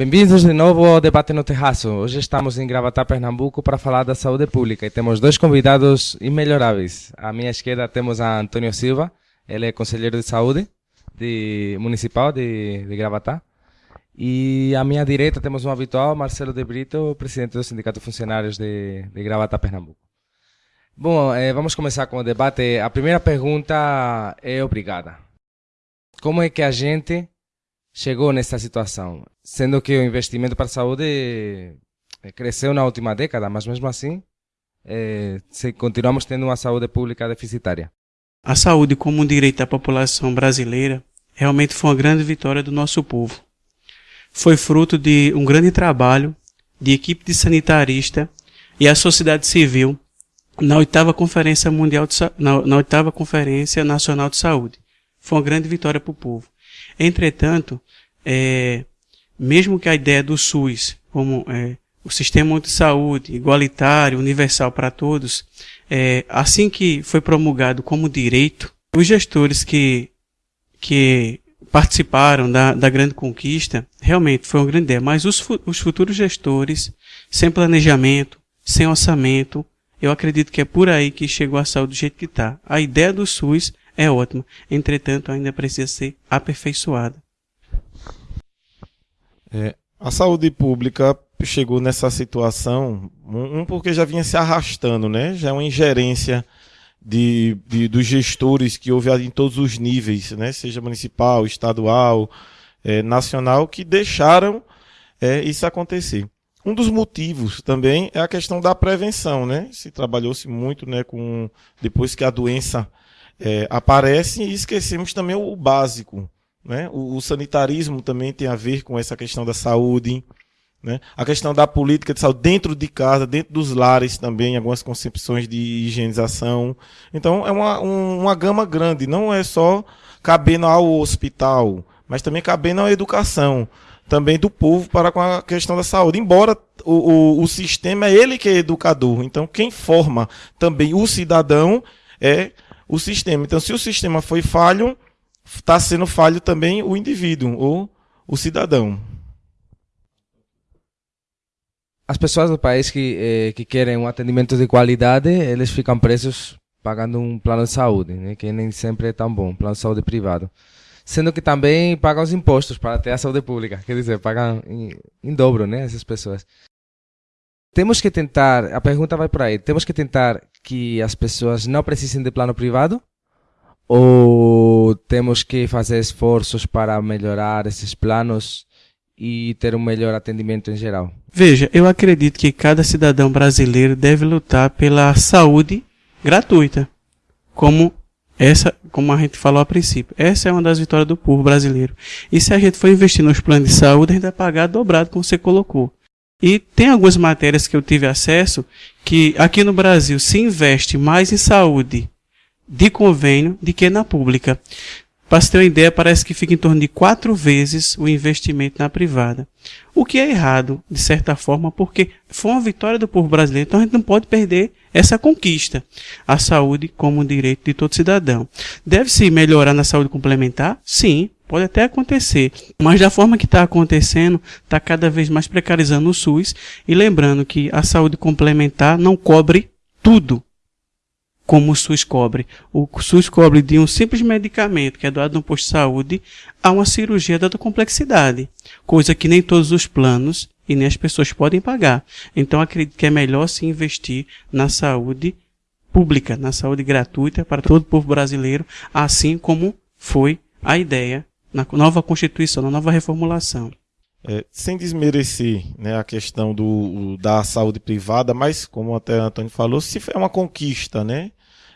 Bem-vindos de novo ao Debate no Terraço. Hoje estamos em Gravatá, Pernambuco, para falar da saúde pública e temos dois convidados imelhoráveis. À minha esquerda temos a Antônio Silva, ele é conselheiro de saúde de, municipal de, de Gravatá. E à minha direita temos um habitual, Marcelo de Brito, presidente do Sindicato Funcionários de, de Gravatá, Pernambuco. Bom, eh, vamos começar com o debate. A primeira pergunta é obrigada. Como é que a gente chegou nessa situação? Sendo que o investimento para a saúde eh, cresceu na última década, mas mesmo assim, eh, continuamos tendo uma saúde pública deficitária. A saúde como um direito da população brasileira realmente foi uma grande vitória do nosso povo. Foi fruto de um grande trabalho de equipe de sanitarista e a sociedade civil na oitava conferência mundial de, na, na oitava conferência nacional de saúde. Foi uma grande vitória para o povo. Entretanto, é, mesmo que a ideia do SUS, como é, o sistema de saúde igualitário, universal para todos, é, assim que foi promulgado como direito, os gestores que, que participaram da, da grande conquista, realmente foi uma grande ideia, mas os, os futuros gestores, sem planejamento, sem orçamento, eu acredito que é por aí que chegou a saúde do jeito que está. A ideia do SUS é ótima, entretanto ainda precisa ser aperfeiçoada. É, a saúde pública chegou nessa situação, um porque já vinha se arrastando, né? Já é uma ingerência de, de, dos gestores que houve em todos os níveis, né? Seja municipal, estadual, é, nacional, que deixaram é, isso acontecer. Um dos motivos também é a questão da prevenção, né? Se trabalhou-se muito, né, com depois que a doença é, aparece e esquecemos também o, básico, né? O, o, sanitarismo também tem a ver com essa questão da saúde, né? A questão da política de saúde dentro de casa, dentro dos lares também, algumas concepções de higienização. Então é uma, um, uma gama grande, não é só cabendo ao hospital, mas também cabendo à educação também do povo para com a questão da saúde. Embora o, o, o sistema é ele que é educador, então quem forma também o cidadão é o sistema. Então, se o sistema foi falho, está sendo falho também o indivíduo ou o cidadão. As pessoas do país que, eh, que querem um atendimento de qualidade, eles ficam presos pagando um plano de saúde, né, que nem sempre é tão bom, plano de saúde privado sendo que também pagam os impostos para ter a saúde pública. Quer dizer, pagam em, em dobro, né, essas pessoas. Temos que tentar, a pergunta vai por aí, temos que tentar que as pessoas não precisem de plano privado? Ou temos que fazer esforços para melhorar esses planos e ter um melhor atendimento em geral? Veja, eu acredito que cada cidadão brasileiro deve lutar pela saúde gratuita, como essa, como a gente falou a princípio, essa é uma das vitórias do povo brasileiro. E se a gente for investir nos planos de saúde, a gente vai pagar dobrado, como você colocou. E tem algumas matérias que eu tive acesso que aqui no Brasil se investe mais em saúde de convênio do que na pública. Para você ter uma ideia, parece que fica em torno de quatro vezes o investimento na privada. O que é errado, de certa forma, porque foi uma vitória do povo brasileiro, então a gente não pode perder essa conquista. A saúde como direito de todo cidadão. Deve-se melhorar na saúde complementar? Sim, pode até acontecer. Mas da forma que está acontecendo, está cada vez mais precarizando o SUS. E lembrando que a saúde complementar não cobre tudo como o SUS cobre. O SUS cobre de um simples medicamento que é doado no posto de saúde a uma cirurgia dada complexidade, coisa que nem todos os planos e nem as pessoas podem pagar. Então acredito que é melhor se investir na saúde pública, na saúde gratuita para todo o povo brasileiro, assim como foi a ideia na nova Constituição, na nova reformulação. É, sem desmerecer né, a questão do, da saúde privada, mas como até Antônio falou, se é uma conquista, né?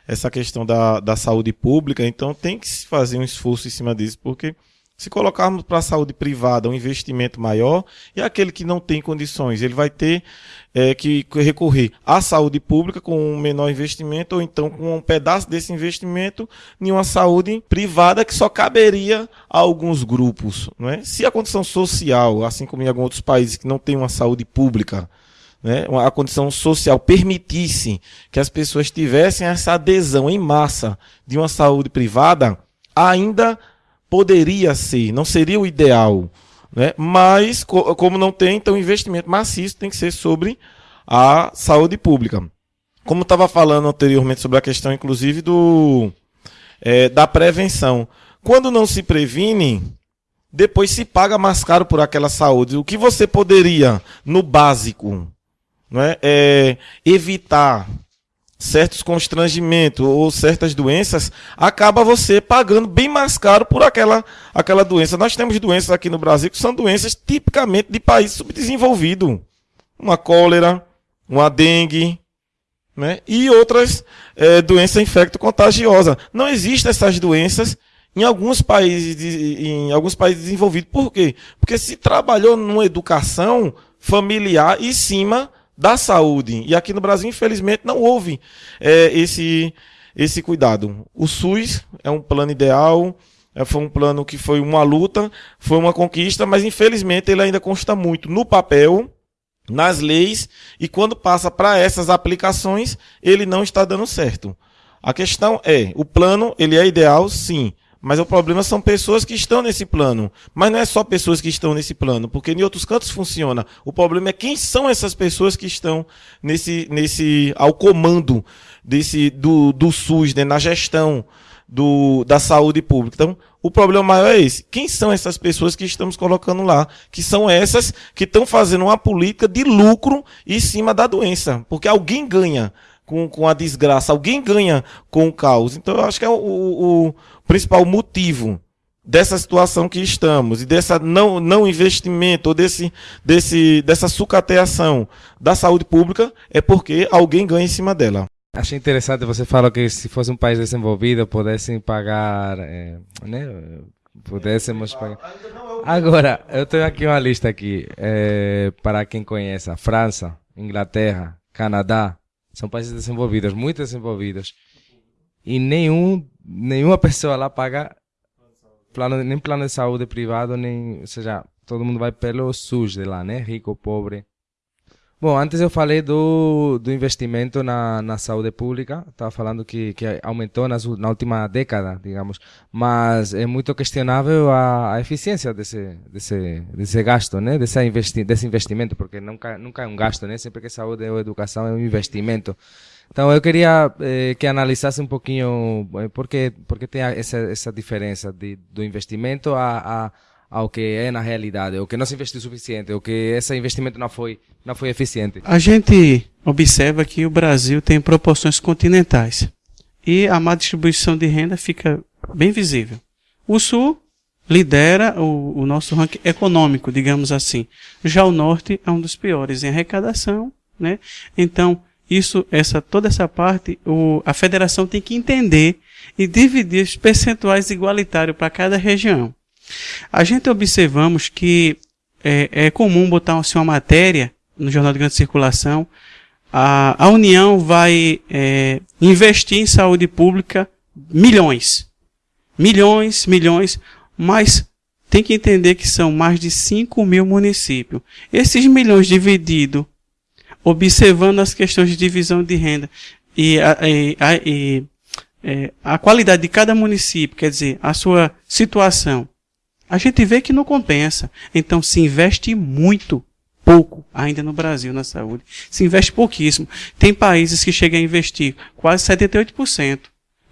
Essa questão da, da saúde pública, então tem que se fazer um esforço em cima disso, porque se colocarmos para a saúde privada um investimento maior, e aquele que não tem condições, ele vai ter é, que recorrer à saúde pública com um menor investimento, ou então com um pedaço desse investimento em uma saúde privada que só caberia a alguns grupos. Não é? Se a condição social, assim como em alguns outros países que não tem uma saúde pública, né, a condição social permitisse que as pessoas tivessem essa adesão em massa de uma saúde privada, ainda poderia ser, não seria o ideal. Né? Mas, co como não tem, então o investimento maciço tem que ser sobre a saúde pública. Como estava falando anteriormente sobre a questão, inclusive, do, é, da prevenção. Quando não se previne, depois se paga mais caro por aquela saúde. O que você poderia, no básico, não é, evitar certos constrangimentos ou certas doenças, acaba você pagando bem mais caro por aquela, aquela doença. Nós temos doenças aqui no Brasil que são doenças tipicamente de país subdesenvolvido. Uma cólera, uma dengue, né? e outras é, doenças infecto-contagiosas. Não existem essas doenças em alguns países, em alguns países desenvolvidos. Por quê? Porque se trabalhou numa educação familiar em cima da saúde. E aqui no Brasil, infelizmente, não houve é, esse, esse cuidado. O SUS é um plano ideal, é, foi um plano que foi uma luta, foi uma conquista, mas infelizmente ele ainda consta muito no papel, nas leis, e quando passa para essas aplicações, ele não está dando certo. A questão é, o plano, ele é ideal, sim, mas o problema são pessoas que estão nesse plano. Mas não é só pessoas que estão nesse plano, porque em outros cantos funciona. O problema é quem são essas pessoas que estão nesse, nesse ao comando desse do, do SUS, né, na gestão do, da saúde pública. Então, o problema maior é esse. Quem são essas pessoas que estamos colocando lá? Que são essas que estão fazendo uma política de lucro em cima da doença. Porque alguém ganha com, com a desgraça, alguém ganha com o caos. Então, eu acho que é o, o principal motivo dessa situação que estamos e dessa não, não investimento ou desse, desse, dessa sucateação da saúde pública é porque alguém ganha em cima dela. Achei interessante, você falou que se fosse um país desenvolvido pudessem pagar, é, né, pudéssemos pagar. Agora, eu tenho aqui uma lista aqui, é, para quem conhece, França, Inglaterra, Canadá, são países desenvolvidos, muito desenvolvidos. E nenhum nenhuma pessoa lá paga plano, nem plano de saúde privado, nem, ou seja, todo mundo vai pelo SUS de lá, né? Rico, pobre. Bom, antes eu falei do, do investimento na, na saúde pública, estava falando que, que aumentou nas, na última década, digamos, mas é muito questionável a, a eficiência desse, desse, desse gasto, né? desse, investi desse investimento, porque nunca, nunca é um gasto, né? sempre que saúde ou educação é um investimento. Então eu queria eh, que analisasse um pouquinho eh, por que, por que tem essa, essa diferença de, do investimento a, a, ao que é na realidade, o que não se investiu o suficiente, o que esse investimento não foi, não foi eficiente. A gente observa que o Brasil tem proporções continentais e a má distribuição de renda fica bem visível. O Sul lidera o, o nosso ranking econômico, digamos assim. Já o Norte é um dos piores em arrecadação, né? Então, isso, essa, toda essa parte, o, a federação tem que entender e dividir os percentuais igualitários para cada região. A gente observamos que é, é comum botar assim, uma matéria no Jornal de Grande Circulação. A, a União vai é, investir em saúde pública milhões. Milhões, milhões, mas tem que entender que são mais de 5 mil municípios. Esses milhões divididos observando as questões de divisão de renda e a, a, e é, a qualidade de cada município, quer dizer, a sua situação, a gente vê que não compensa. Então se investe muito pouco ainda no Brasil na saúde. Se investe pouquíssimo. Tem países que chegam a investir quase 78%.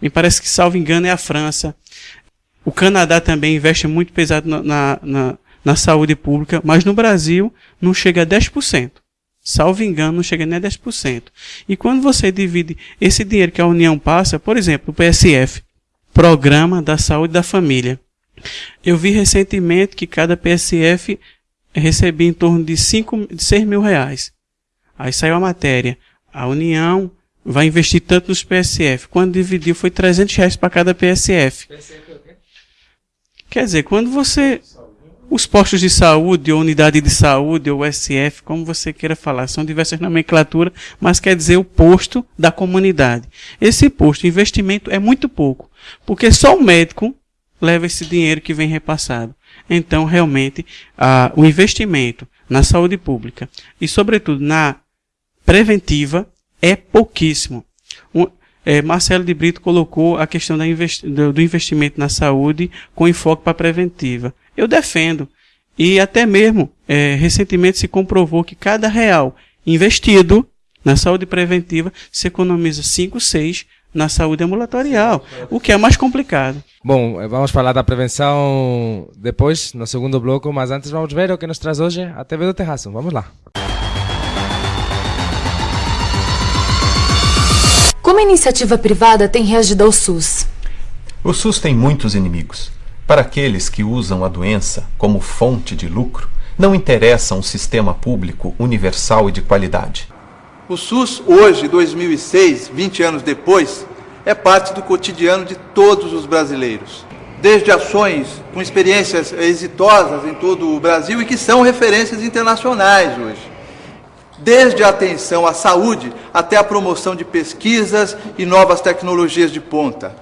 Me parece que, salvo engano, é a França. O Canadá também investe muito pesado na, na, na saúde pública, mas no Brasil não chega a 10%. Salvo engano, não chega nem a 10%. E quando você divide esse dinheiro que a União passa, por exemplo, o PSF, Programa da Saúde da Família. Eu vi recentemente que cada PSF recebia em torno de, 5, de 6 mil reais. Aí saiu a matéria. A União vai investir tanto nos PSF. Quando dividiu, foi 300 reais para cada PSF. PSF é o quê? Quer dizer, quando você os postos de saúde, ou unidade de saúde, ou SF, como você queira falar, são diversas nomenclaturas, mas quer dizer o posto da comunidade. Esse posto, investimento é muito pouco, porque só o médico leva esse dinheiro que vem repassado. Então, realmente, a, o investimento na saúde pública e, sobretudo, na preventiva é pouquíssimo. Um, é, Marcelo de Brito colocou a questão investi do, do investimento na saúde com enfoque para a preventiva. Eu defendo. E até mesmo, é, recentemente se comprovou que cada real investido na saúde preventiva se economiza 5, 6 na saúde ambulatorial, o que é mais complicado. Bom, eh, vamos falar da prevenção depois, no segundo bloco, mas antes vamos ver o que nos traz hoje a TV do Terraço. Vamos lá. Como a iniciativa privada tem reagido ao SUS? O SUS tem muitos inimigos. Para aqueles que usam a doença como fonte de lucro, não interessa um sistema público universal e de qualidade. O SUS, hoje, 2006, 20 anos depois, é parte do cotidiano de todos os brasileiros. Desde ações com experiências exitosas em todo o Brasil e que são referências internacionais hoje. Desde a atenção à saúde até a promoção de pesquisas e novas tecnologias de ponta.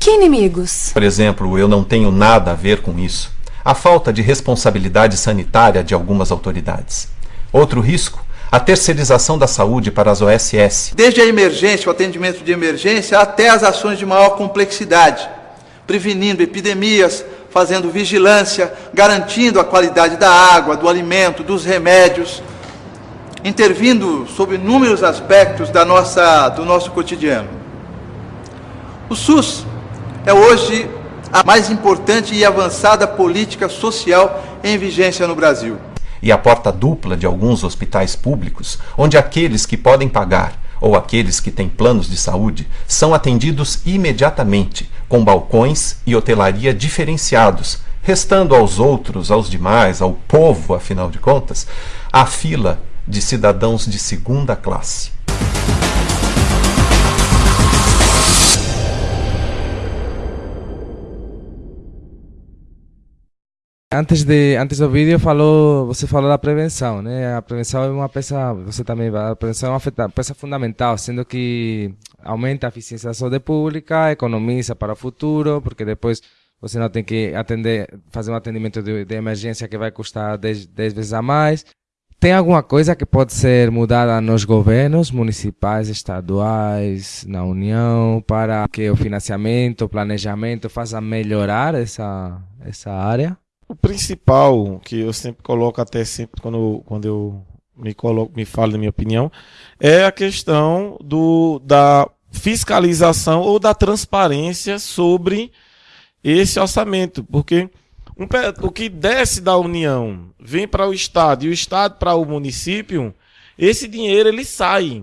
Que inimigos? Por exemplo, eu não tenho nada a ver com isso. A falta de responsabilidade sanitária de algumas autoridades. Outro risco a terceirização da saúde para as OSS. Desde a emergência, o atendimento de emergência, até as ações de maior complexidade, prevenindo epidemias, fazendo vigilância, garantindo a qualidade da água, do alimento, dos remédios, intervindo sobre inúmeros aspectos da nossa, do nosso cotidiano. O SUS é hoje a mais importante e avançada política social em vigência no Brasil e a porta dupla de alguns hospitais públicos, onde aqueles que podem pagar ou aqueles que têm planos de saúde são atendidos imediatamente, com balcões e hotelaria diferenciados, restando aos outros, aos demais, ao povo, afinal de contas, a fila de cidadãos de segunda classe. Antes, de, antes do vídeo falou, você falou da prevenção, né? A prevenção é uma peça, você também, a prevenção é uma peça fundamental, sendo que aumenta a eficiência da saúde pública, economiza para o futuro, porque depois você não tem que atender, fazer um atendimento de, de emergência que vai custar 10, 10 vezes a mais. Tem alguma coisa que pode ser mudada nos governos municipais, estaduais, na União, para que o financiamento, o planejamento faça melhorar essa, essa área? O principal que eu sempre coloco, até sempre quando, quando eu me coloco, me falo da minha opinião, é a questão do, da fiscalização ou da transparência sobre esse orçamento, porque um, o que desce da União vem para o Estado e o Estado para o município, esse dinheiro ele sai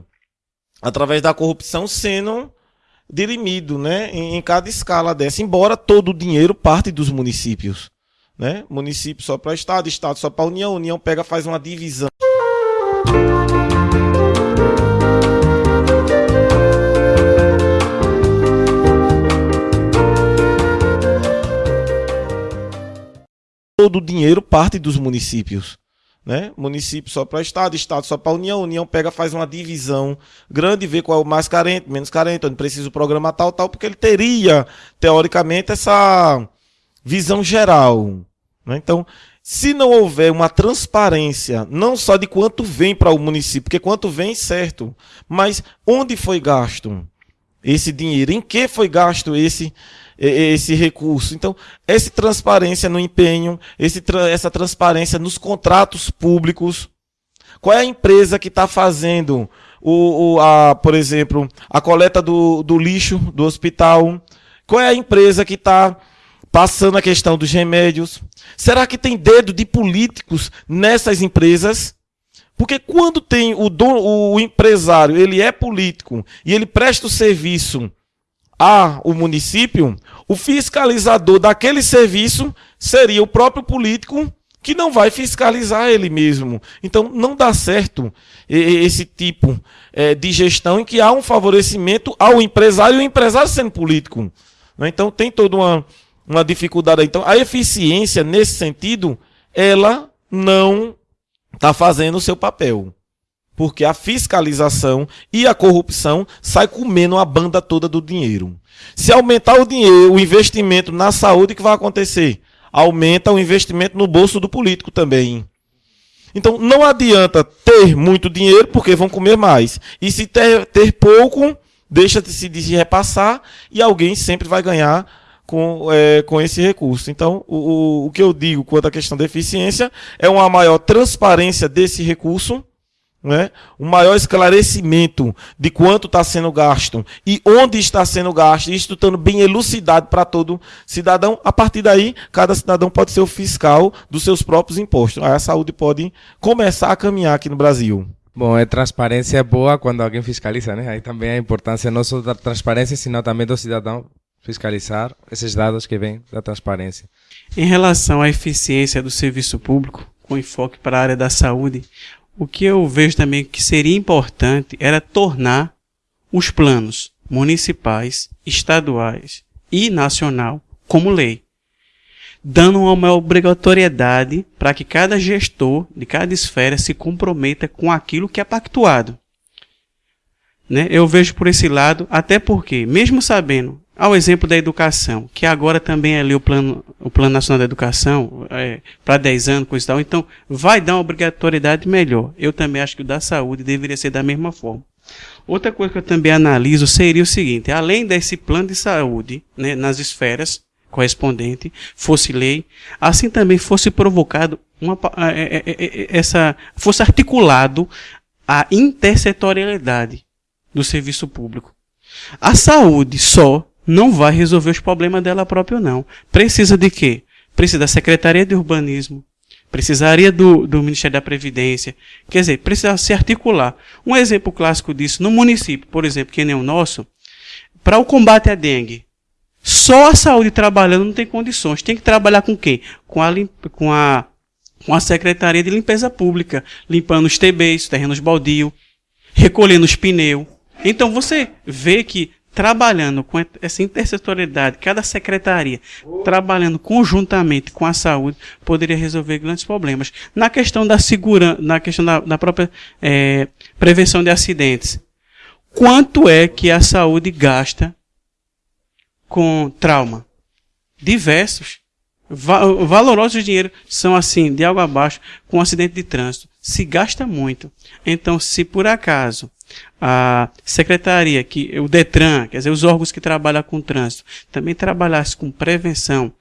através da corrupção sendo dirimido né, em, em cada escala dessa, embora todo o dinheiro parte dos municípios né? Município só para Estado, Estado só para União, União pega faz uma divisão. Todo o dinheiro parte dos municípios. Né? Município só para Estado, Estado só para União, União pega, faz uma divisão grande, vê qual é o mais carente, menos carente, onde precisa o programa tal, tal, porque ele teria, teoricamente, essa visão geral. Né? Então, se não houver uma transparência, não só de quanto vem para o município, porque quanto vem, certo, mas onde foi gasto esse dinheiro, em que foi gasto esse esse recurso. Então, essa transparência no empenho, esse, essa transparência nos contratos públicos. Qual é a empresa que está fazendo, o, o, a, por exemplo, a coleta do, do lixo do hospital? Qual é a empresa que está passando a questão dos remédios? Será que tem dedo de políticos nessas empresas? Porque quando tem o, dono, o empresário, ele é político e ele presta o serviço ao município, o fiscalizador daquele serviço seria o próprio político que não vai fiscalizar ele mesmo. Então não dá certo esse tipo é, de gestão em que há um favorecimento ao empresário e o empresário sendo político. Né? Então tem toda uma, uma dificuldade. Então, a eficiência, nesse sentido, ela não está fazendo o seu papel. Porque a fiscalização e a corrupção sai comendo a banda toda do dinheiro. Se aumentar o dinheiro, o investimento na saúde, o que vai acontecer? Aumenta o investimento no bolso do político também. Então não adianta ter muito dinheiro, porque vão comer mais. E se ter, ter pouco, deixa de se repassar e alguém sempre vai ganhar com, é, com esse recurso. Então, o, o que eu digo quanto à questão da eficiência é uma maior transparência desse recurso, né? um maior esclarecimento de quanto está sendo gasto e onde está sendo gasto, isso estando bem elucidado para todo cidadão. A partir daí, cada cidadão pode ser o fiscal dos seus próprios impostos. Aí a saúde pode começar a caminhar aqui no Brasil. Bom, é transparência boa quando alguém fiscaliza, né? Aí também a importância não só da transparência, senão também do cidadão fiscalizar esses dados que vêm da transparência. Em relação à eficiência do serviço público, com enfoque para a área da saúde, o que eu vejo também que seria importante era tornar os planos municipais, estaduais e nacional como lei, dando uma obrigatoriedade para que cada gestor de cada esfera se comprometa com aquilo que é pactuado. Né? Eu vejo por esse lado, até porque, mesmo sabendo ao exemplo da educação, que agora também é ali o plano, o plano nacional da educação, é, para 10 anos, coisa e tal, então vai dar uma obrigatoriedade melhor. Eu também acho que o da saúde deveria ser da mesma forma. Outra coisa que eu também analiso seria o seguinte: além desse plano de saúde né, nas esferas correspondentes, fosse lei, assim também fosse provocado uma, é, é, essa, fosse articulado a intersetorialidade do serviço público. A saúde só não vai resolver os problemas dela própria, não. Precisa de quê? Precisa da Secretaria de Urbanismo, precisaria do, do Ministério da Previdência. Quer dizer, precisa se articular. Um exemplo clássico disso, no município, por exemplo, que nem o nosso, para o combate à dengue, só a saúde trabalhando não tem condições. Tem que trabalhar com quem? Com a, com a, com a Secretaria de Limpeza Pública, limpando os TBs, terrenos baldios, recolhendo os pneus. Então você vê que trabalhando com essa intersetorialidade, cada secretaria trabalhando conjuntamente com a saúde, poderia resolver grandes problemas. Na questão da segurança, na questão da, da própria é, prevenção de acidentes, quanto é que a saúde gasta com trauma? Diversos. Va valorosos dinheiro são assim, de água abaixo, com acidente de trânsito. Se gasta muito. Então, se por acaso a secretaria, que o Detran, quer dizer, os órgãos que trabalham com trânsito, também trabalhasse com prevenção,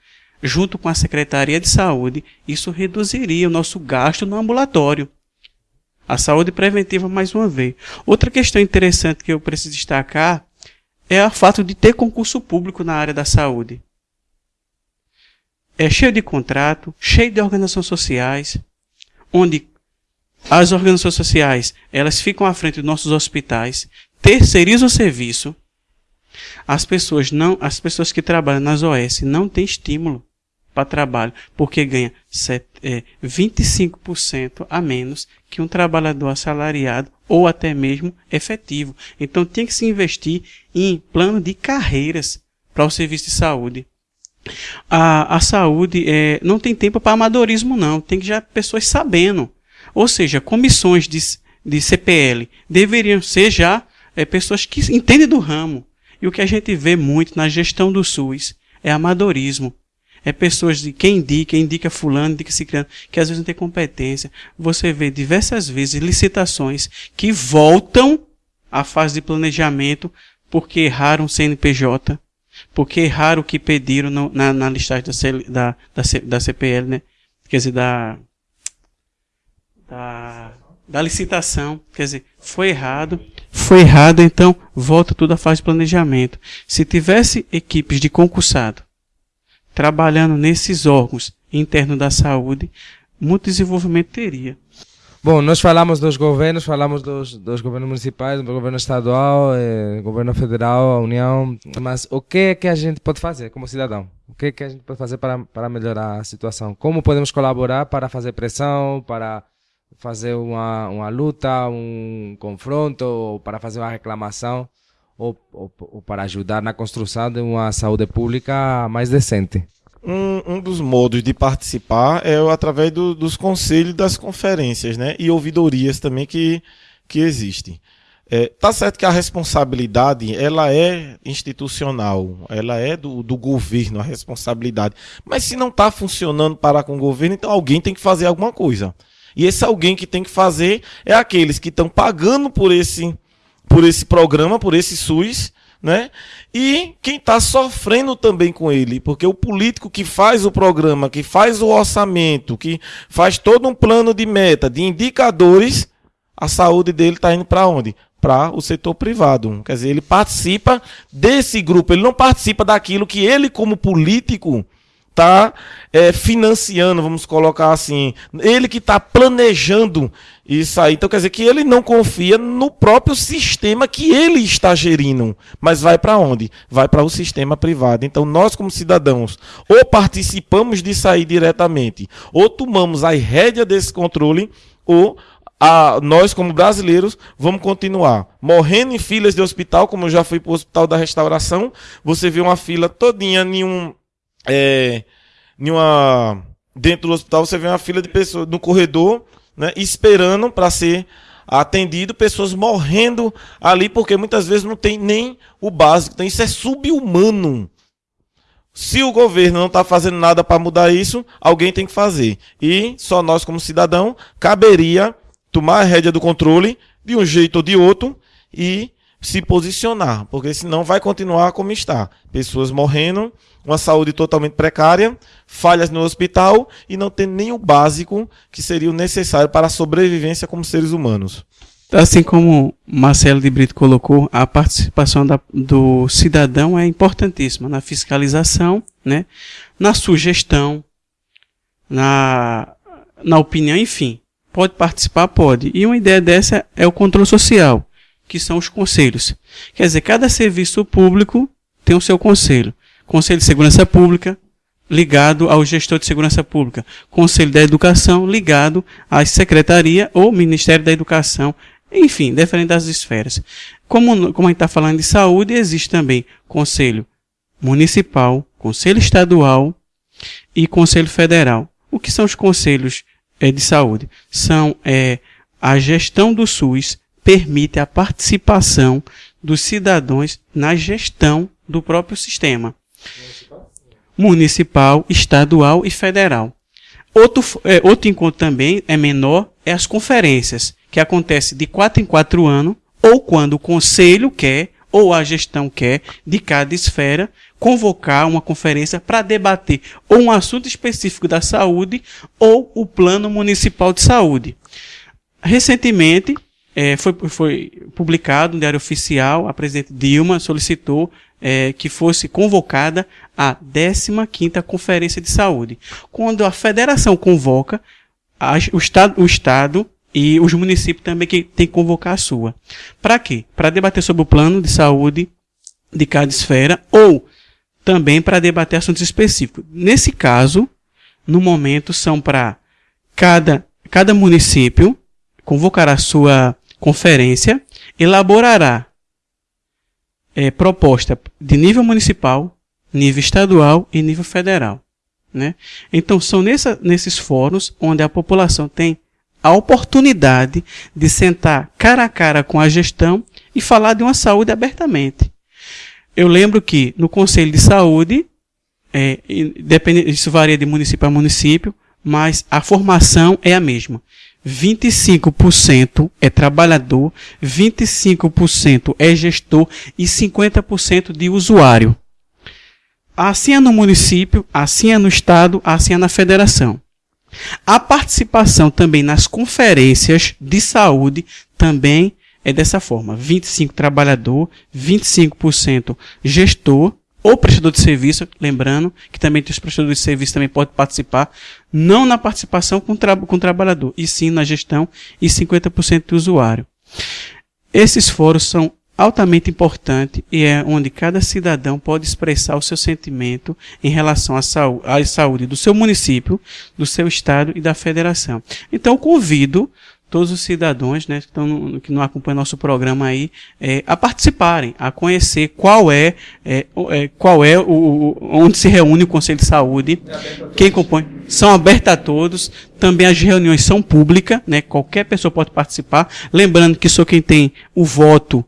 junto com a Secretaria de Saúde, isso reduziria o nosso gasto no ambulatório. A saúde preventiva, mais uma vez. Outra questão interessante que eu preciso destacar é o fato de ter concurso público na área da saúde. É cheio de contrato, cheio de organizações sociais, onde as organizações sociais, elas ficam à frente dos nossos hospitais, terceirizam o serviço. As pessoas não, as pessoas que trabalham nas OS não têm estímulo para trabalho, porque ganha é, 25% a menos que um trabalhador assalariado ou até mesmo efetivo. Então tem que se investir em plano de carreiras para o serviço de saúde. A, a saúde é, não tem tempo para amadorismo, não. Tem que já pessoas sabendo ou seja, comissões de, de CPL deveriam ser já é, pessoas que entendem do ramo. E o que a gente vê muito na gestão do SUS é amadorismo. É pessoas de quem indica, indica fulano, indica ciclano, que às vezes não tem competência. Você vê diversas vezes licitações que voltam à fase de planejamento porque erraram o CNPJ, porque erraram o que pediram no, na, na listagem da, da, da, da CPL, né? Quer dizer, da da, da licitação. Quer dizer, foi errado. Foi errado, então volta tudo à fase de planejamento. Se tivesse equipes de concursado trabalhando nesses órgãos internos da saúde, muito desenvolvimento teria. Bom, nós falamos dos governos, falamos dos, dos governos municipais, do governo estadual, eh, governo federal, a União, mas o que é que a gente pode fazer como cidadão? O que é que a gente pode fazer para, para melhorar a situação? Como podemos colaborar para fazer pressão, para fazer uma, uma luta, um confronto, ou para fazer uma reclamação, ou, ou, ou para ajudar na construção de uma saúde pública mais decente? Um, um, dos modos de participar é através do, dos conselhos das conferências, né? E ouvidorias também que, que existem. É, tá certo que a responsabilidade ela é institucional, ela é do, do governo a responsabilidade. Mas se não está funcionando para com o governo, então alguém tem que fazer alguma coisa. E esse alguém que tem que fazer é aqueles que estão pagando por esse, por esse programa, por esse SUS, né? E quem está sofrendo também com ele, porque o político que faz o programa, que faz o orçamento, que faz todo um plano de meta, de indicadores, a saúde dele está indo para onde? Para o setor privado. Quer dizer, ele participa desse grupo, ele não participa daquilo que ele, como político, está é, financiando, vamos colocar assim, ele que está planejando isso aí. Então quer dizer que ele não confia no próprio sistema que ele está gerindo, mas vai para onde? Vai para o sistema privado. Então nós como cidadãos ou participamos de sair diretamente, ou tomamos a rédea desse controle, ou a, nós, como brasileiros, vamos continuar morrendo em filas de hospital, como eu já fui para o Hospital da Restauração. Você vê uma fila todinha em um, é, uma, dentro do hospital você vê uma fila de pessoas no corredor, né, esperando para ser atendido, pessoas morrendo ali, porque muitas vezes não tem nem o básico. Então isso é subhumano. Se o governo não está fazendo nada para mudar isso, alguém tem que fazer. E só nós, como cidadão, caberia tomar a rédea do controle de um jeito ou de outro e se posicionar, porque senão vai continuar como está. Pessoas morrendo, uma saúde totalmente precária, falhas no hospital e não tem nem o básico que seria o necessário para a sobrevivência como seres humanos. Assim como Marcelo de Brito colocou, a participação da, do cidadão é importantíssima na fiscalização, né, na sugestão, na, na opinião, enfim. Pode participar? Pode. E uma ideia dessa é o controle social que são os conselhos. Quer dizer, cada serviço público tem o seu conselho. Conselho de Segurança Pública, ligado ao gestor de segurança pública. Conselho da Educação, ligado à Secretaria ou Ministério da Educação. Enfim, diferente das esferas. Como, como a gente está falando de saúde, existe também Conselho Municipal, Conselho Estadual e Conselho Federal. O que são os conselhos é, de saúde? São é, a gestão do SUS permite a participação dos cidadãos na gestão do próprio sistema municipal, estadual e federal. Outro, é, outro encontro também é menor, é as conferências, que acontece de quatro em quatro anos, ou quando o conselho quer, ou a gestão quer, de cada esfera, convocar uma conferência para debater ou um assunto específico da saúde ou o plano municipal de saúde. Recentemente, é, foi, foi publicado no Diário Oficial, a presidente Dilma solicitou é, que fosse convocada a 15ª Conferência de Saúde. Quando a federação convoca, a, o, estado, o Estado e os municípios também que tem que convocar a sua. Para quê? Para debater sobre o plano de saúde de cada esfera ou também para debater assuntos específicos. Nesse caso, no momento, são para cada, cada município convocar a sua conferência elaborará é, proposta de nível municipal, nível estadual e nível federal. Né? Então, são nessa, nesses fóruns onde a população tem a oportunidade de sentar cara a cara com a gestão e falar de uma saúde abertamente. Eu lembro que no Conselho de Saúde, é, isso varia de município a município, mas a formação é a mesma. 25% é trabalhador, 25% é gestor e 50% de usuário. Assim é no município, assim é no estado, assim é na federação. A participação também nas conferências de saúde também é dessa forma: 25 trabalhador, 25% gestor ou prestador de serviço, lembrando que também os prestadores de serviço também podem participar, não na participação com, tra com o trabalhador, e sim na gestão e 50% do usuário. Esses fóruns são altamente importantes e é onde cada cidadão pode expressar o seu sentimento em relação à à saúde do seu município, do seu estado e da federação. Então, convido todos os cidadãos né, que, estão, que não acompanham nosso programa aí é, a participarem, a conhecer qual é, é, é qual é o, onde se reúne o Conselho de Saúde, quem compõe. São abertas a todos. Também as reuniões são públicas, né? Qualquer pessoa pode participar. Lembrando que só quem tem o voto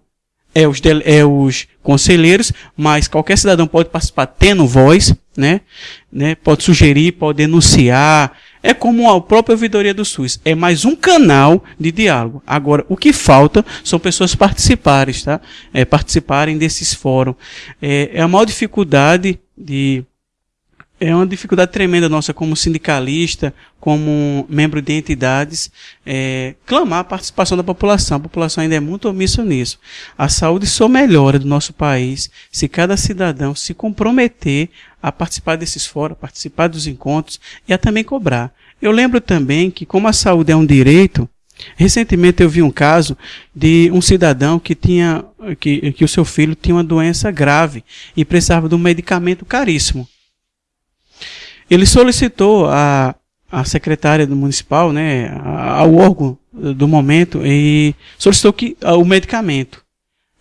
é os, é os conselheiros, mas qualquer cidadão pode participar tendo voz, né? né? Pode sugerir, pode denunciar, É como a própria ouvidoria do SUS, é mais um canal de diálogo. Agora, o que falta são pessoas participarem, tá? É, participarem desses fóruns. É, é a maior dificuldade de é uma dificuldade tremenda nossa como sindicalista, como membro de entidades, é, clamar a participação da população. A população ainda é muito omissa nisso. A saúde só melhora do nosso país se cada cidadão se comprometer a participar desses fóruns, participar dos encontros e a também cobrar. Eu lembro também que, como a saúde é um direito, recentemente eu vi um caso de um cidadão que tinha que, que o seu filho tinha uma doença grave e precisava de um medicamento caríssimo. Ele solicitou a, a secretária do municipal, né, ao órgão do momento e solicitou que o medicamento.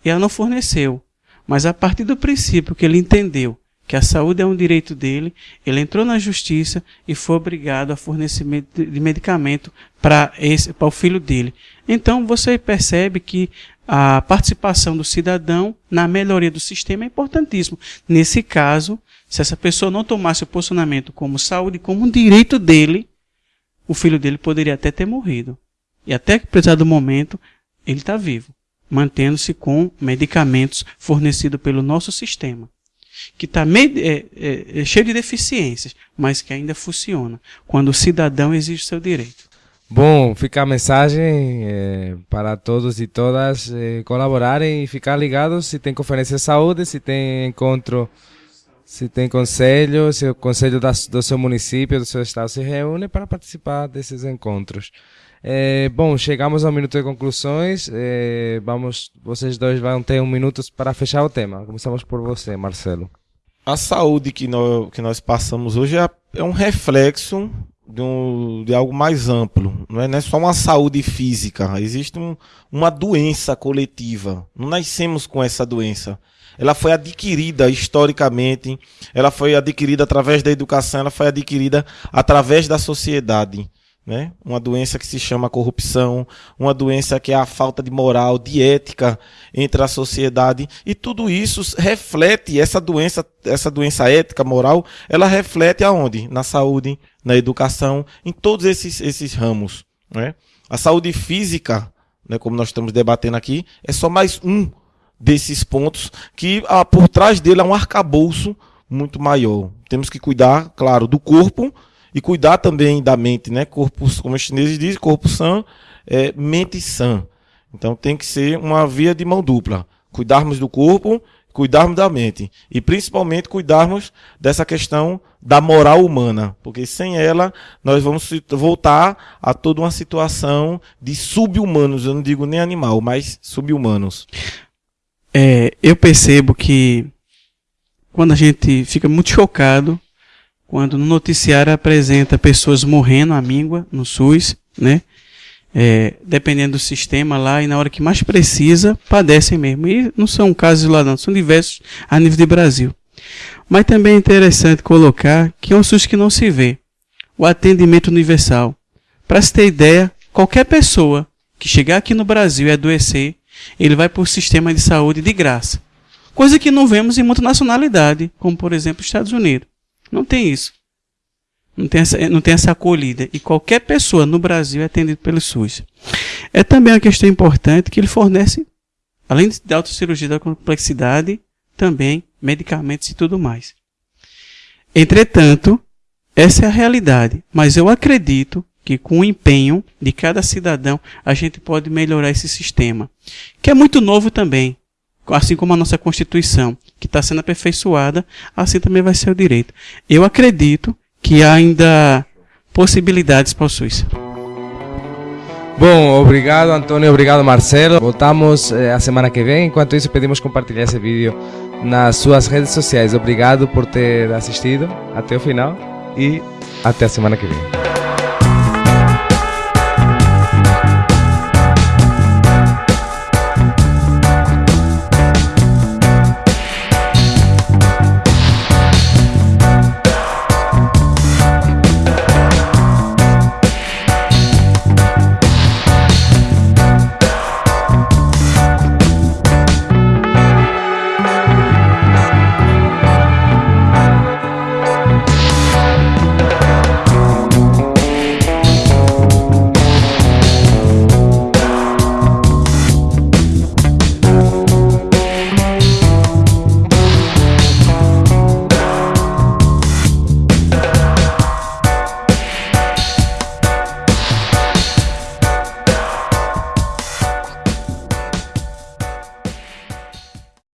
E ela não forneceu. Mas a partir do princípio que ele entendeu que a saúde é um direito dele, ele entrou na justiça e foi obrigado a fornecimento de medicamento para o filho dele. Então você percebe que a participação do cidadão na melhoria do sistema é importantíssimo. Nesse caso, se essa pessoa não tomasse o posicionamento como saúde, como um direito dele, o filho dele poderia até ter morrido. E até que, apesar do momento, ele está vivo, mantendo-se com medicamentos fornecidos pelo nosso sistema, que está é, é, é cheio de deficiências, mas que ainda funciona, quando o cidadão exige seu direito. Bom, fica a mensagem é, para todos e todas é, colaborarem e ficar ligados se tem conferência de saúde, se tem encontro se tem conselho, se o conselho da, do seu município, do seu estado se reúne para participar desses encontros. É, bom, chegamos ao minuto de conclusões. É, vamos, vocês dois vão ter um minuto para fechar o tema. Começamos por você, Marcelo. A saúde que nós, que nós passamos hoje é, é um reflexo de, um, de, algo mais amplo. Não é, não é só uma saúde física. Existe um, uma doença coletiva. Não nascemos com essa doença ela foi adquirida historicamente, ela foi adquirida através da educação, ela foi adquirida através da sociedade. Né? Uma doença que se chama corrupção, uma doença que é a falta de moral, de ética entre a sociedade, e tudo isso reflete essa doença, essa doença ética, moral, ela reflete aonde? Na saúde, na educação, em todos esses, esses ramos. Né? A saúde física, né, como nós estamos debatendo aqui, é só mais um desses pontos que ah, por trás dele há um arcabouço muito maior. Temos que cuidar, claro, do corpo e cuidar também da mente, né? Corpo, como os chineses dizem, corpo sã, é, mente sã. Então tem que ser uma via de mão dupla. Cuidarmos do corpo, cuidarmos da mente e principalmente cuidarmos dessa questão da moral humana, porque sem ela nós vamos voltar a toda uma situação de subhumanos, eu não digo nem animal, mas subhumanos é, eu percebo que quando a gente fica muito chocado quando no noticiário apresenta pessoas morrendo à míngua no SUS, né? É, dependendo do sistema lá, e na hora que mais precisa, padecem mesmo. E não são casos lá não, são diversos a nível de Brasil. Mas também é interessante colocar que é um SUS que não se vê. O atendimento universal. Para se ter ideia, qualquer pessoa que chegar aqui no Brasil e adoecer, ele vai para o sistema de saúde de graça. Coisa que não vemos em muita nacionalidade, como por exemplo os Estados Unidos. Não tem isso. Não tem, essa, não tem essa acolhida. E qualquer pessoa no Brasil é atendida pelo SUS. É também uma questão importante que ele fornece, além de autocirurgia da complexidade, também medicamentos e tudo mais. Entretanto, essa é a realidade. Mas eu acredito que com o empenho de cada cidadão a gente pode melhorar esse sistema, que é muito novo também, assim como a nossa Constituição, que está sendo aperfeiçoada, assim também vai ser o direito. Eu acredito que há ainda possibilidades para o SUS. Bom, obrigado Antônio, obrigado Marcelo. Voltamos eh, a semana que vem. Enquanto isso, pedimos compartilhar esse vídeo nas suas redes sociais. Obrigado por ter assistido até o final e até a semana que vem.